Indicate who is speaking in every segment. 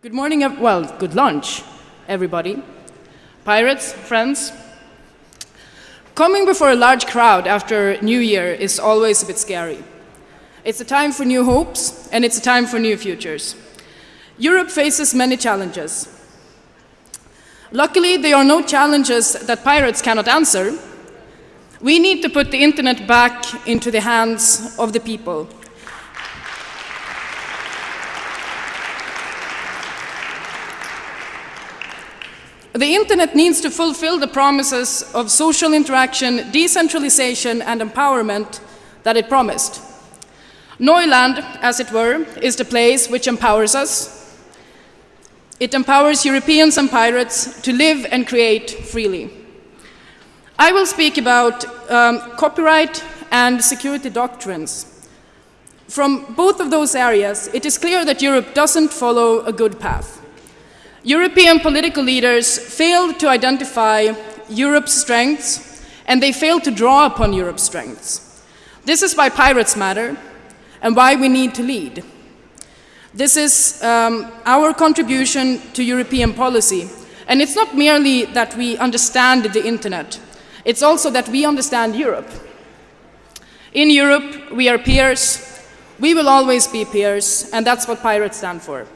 Speaker 1: Good morning, well, good lunch, everybody. Pirates, friends. Coming before a large crowd after New Year is always a bit scary. It's a time for new hopes, and it's a time for new futures. Europe faces many challenges. Luckily, there are no challenges that pirates cannot answer. We need to put the internet back into the hands of the people. The internet needs to fulfill the promises of social interaction, decentralization and empowerment that it promised. Neuland, as it were, is the place which empowers us. It empowers Europeans and pirates to live and create freely. I will speak about um, copyright and security doctrines. From both of those areas, it is clear that Europe doesn't follow a good path. European political leaders failed to identify Europe's strengths, and they failed to draw upon Europe's strengths. This is why pirates matter, and why we need to lead. This is um, our contribution to European policy. And it's not merely that we understand the internet, it's also that we understand Europe. In Europe, we are peers, we will always be peers, and that's what pirates stand for.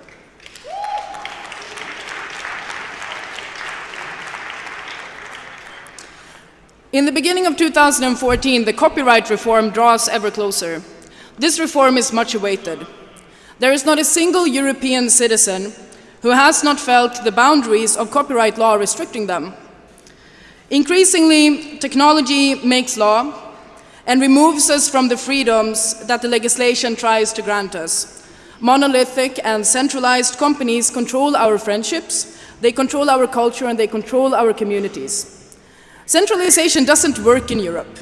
Speaker 1: In the beginning of 2014, the copyright reform draws ever closer. This reform is much awaited. There is not a single European citizen who has not felt the boundaries of copyright law restricting them. Increasingly, technology makes law and removes us from the freedoms that the legislation tries to grant us. Monolithic and centralized companies control our friendships, they control our culture, and they control our communities. Centralization doesn't work in Europe.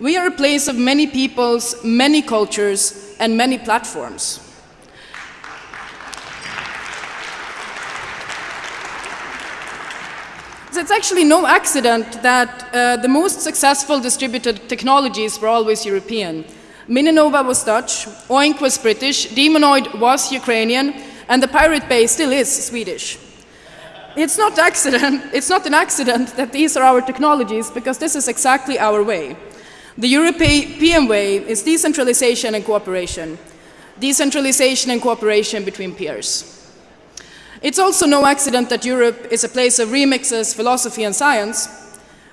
Speaker 1: We are a place of many peoples, many cultures, and many platforms. So it's actually no accident that uh, the most successful distributed technologies were always European. Mininova was Dutch, Oink was British, Demonoid was Ukrainian, and the Pirate Bay still is Swedish. It's not, accident, it's not an accident that these are our technologies, because this is exactly our way. The European way is decentralization and cooperation. Decentralization and cooperation between peers. It's also no accident that Europe is a place of remixes, philosophy and science.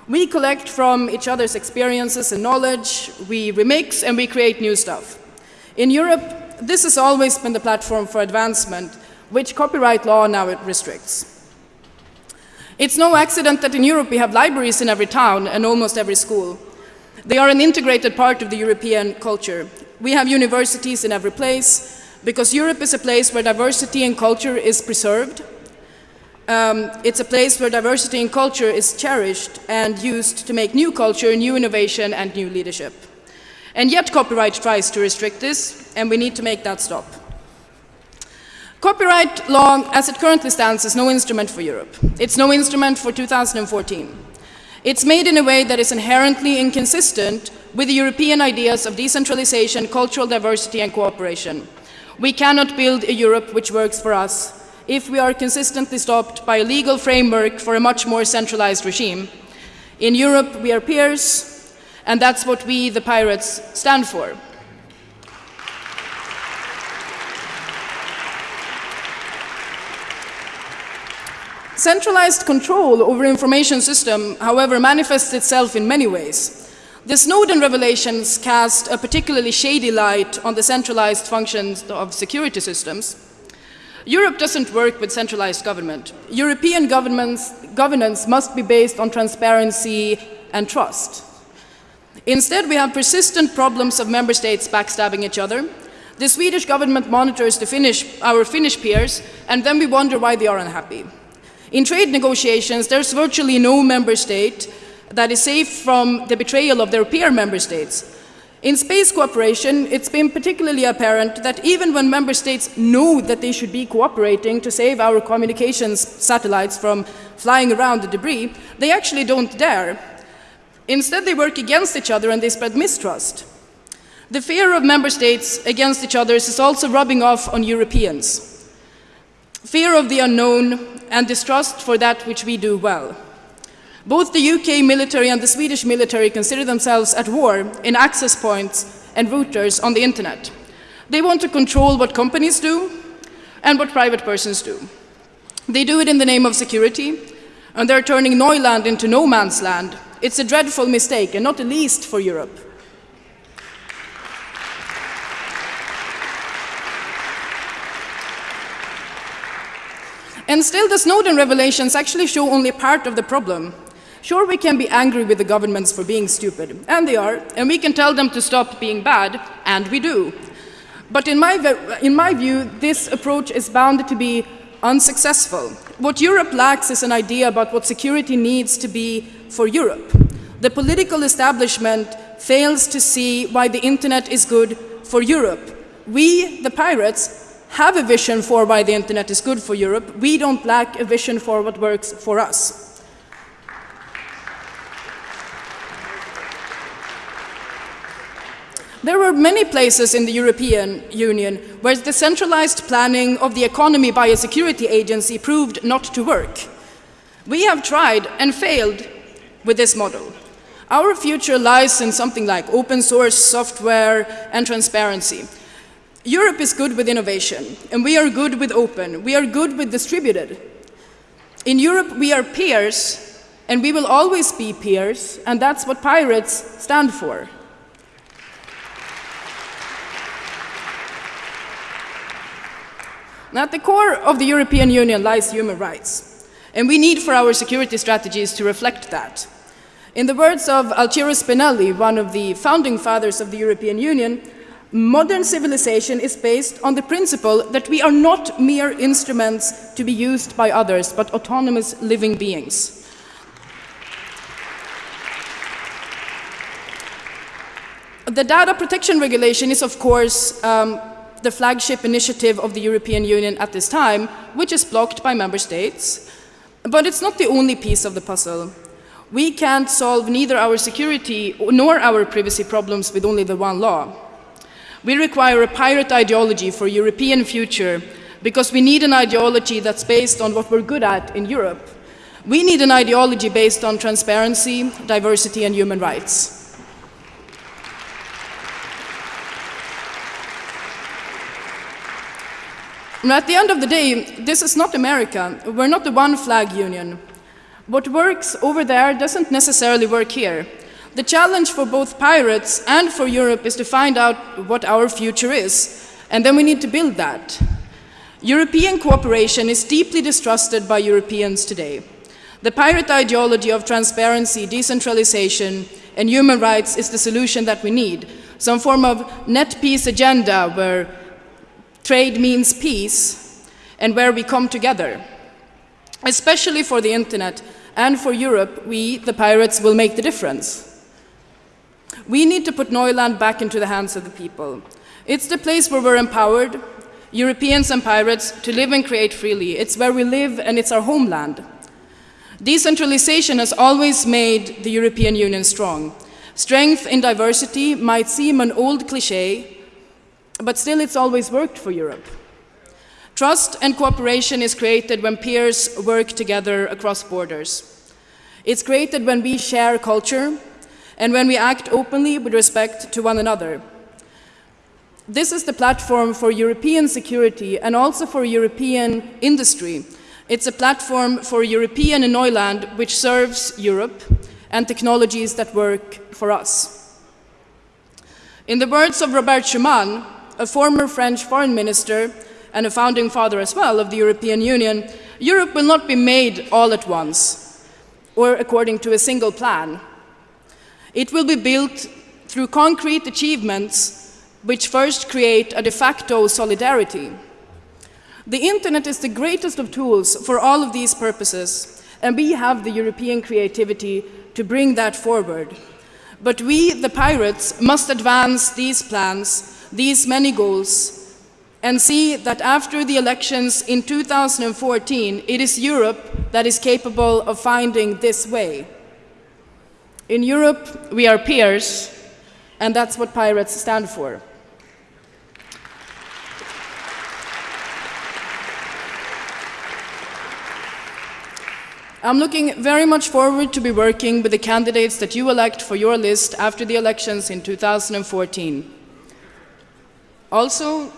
Speaker 1: We collect from each other's experiences and knowledge, we remix and we create new stuff. In Europe, this has always been the platform for advancement, which copyright law now restricts. It's no accident that in Europe we have libraries in every town and almost every school. They are an integrated part of the European culture. We have universities in every place because Europe is a place where diversity and culture is preserved. Um, it's a place where diversity and culture is cherished and used to make new culture, new innovation and new leadership. And yet copyright tries to restrict this and we need to make that stop. Copyright law, as it currently stands, is no instrument for Europe. It's no instrument for 2014. It's made in a way that is inherently inconsistent with the European ideas of decentralization, cultural diversity and cooperation. We cannot build a Europe which works for us if we are consistently stopped by a legal framework for a much more centralized regime. In Europe, we are peers, and that's what we, the pirates, stand for. Centralized control over information system, however, manifests itself in many ways. The Snowden revelations cast a particularly shady light on the centralized functions of security systems. Europe doesn't work with centralized government. European governance must be based on transparency and trust. Instead, we have persistent problems of member states backstabbing each other. The Swedish government monitors the Finnish, our Finnish peers, and then we wonder why they are unhappy. In trade negotiations, there's virtually no member state that is safe from the betrayal of their peer member states. In space cooperation, it's been particularly apparent that even when member states know that they should be cooperating to save our communications satellites from flying around the debris, they actually don't dare. Instead, they work against each other and they spread mistrust. The fear of member states against each other is also rubbing off on Europeans. Fear of the unknown, and distrust for that which we do well. Both the UK military and the Swedish military consider themselves at war in access points and routers on the internet. They want to control what companies do and what private persons do. They do it in the name of security, and they're turning Neuland into no man's land. It's a dreadful mistake, and not the least for Europe. And still, the Snowden revelations actually show only part of the problem. Sure, we can be angry with the governments for being stupid, and they are, and we can tell them to stop being bad, and we do. But in my, in my view, this approach is bound to be unsuccessful. What Europe lacks is an idea about what security needs to be for Europe. The political establishment fails to see why the internet is good for Europe. We, the pirates, have a vision for why the internet is good for Europe. We don't lack a vision for what works for us. There were many places in the European Union where the centralized planning of the economy by a security agency proved not to work. We have tried and failed with this model. Our future lies in something like open source software and transparency. Europe is good with innovation, and we are good with open. We are good with distributed. In Europe, we are peers, and we will always be peers, and that's what pirates stand for. Now, at the core of the European Union lies human rights, and we need for our security strategies to reflect that. In the words of Altiero Spinelli, one of the founding fathers of the European Union, Modern civilization is based on the principle that we are not mere instruments to be used by others, but autonomous living beings. The data protection regulation is, of course, um, the flagship initiative of the European Union at this time, which is blocked by member states. But it's not the only piece of the puzzle. We can't solve neither our security nor our privacy problems with only the one law. We require a pirate ideology for European future because we need an ideology that's based on what we're good at in Europe. We need an ideology based on transparency, diversity, and human rights. At the end of the day, this is not America. We're not the one flag union. What works over there doesn't necessarily work here. The challenge for both pirates and for Europe is to find out what our future is, and then we need to build that. European cooperation is deeply distrusted by Europeans today. The pirate ideology of transparency, decentralization, and human rights is the solution that we need. Some form of net peace agenda where trade means peace and where we come together. Especially for the internet and for Europe, we, the pirates, will make the difference. We need to put Neuland back into the hands of the people. It's the place where we're empowered, Europeans and pirates, to live and create freely. It's where we live and it's our homeland. Decentralization has always made the European Union strong. Strength in diversity might seem an old cliche, but still it's always worked for Europe. Trust and cooperation is created when peers work together across borders. It's created when we share culture, and when we act openly with respect to one another. This is the platform for European security and also for European industry. It's a platform for European Neuland which serves Europe and technologies that work for us. In the words of Robert Schuman, a former French foreign minister and a founding father as well of the European Union, Europe will not be made all at once or according to a single plan. It will be built through concrete achievements which first create a de facto solidarity. The internet is the greatest of tools for all of these purposes, and we have the European creativity to bring that forward. But we, the pirates, must advance these plans, these many goals, and see that after the elections in 2014, it is Europe that is capable of finding this way. In Europe, we are peers, and that's what pirates stand for. I'm looking very much forward to be working with the candidates that you elect for your list after the elections in 2014. Also,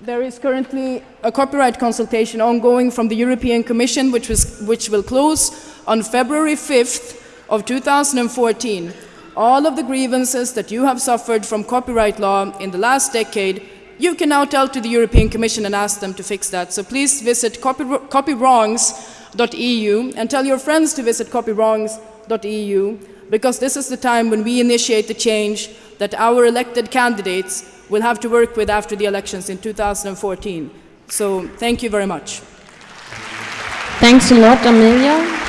Speaker 1: there is currently a copyright consultation ongoing from the European Commission, which, was, which will close on February 5th of 2014. All of the grievances that you have suffered from copyright law in the last decade, you can now tell to the European Commission and ask them to fix that. So please visit copy, copywrongs.eu and tell your friends to visit copywrongs.eu because this is the time when we initiate the change that our elected candidates will have to work with after the elections in 2014. So thank you very much.
Speaker 2: Thanks a lot, Amelia.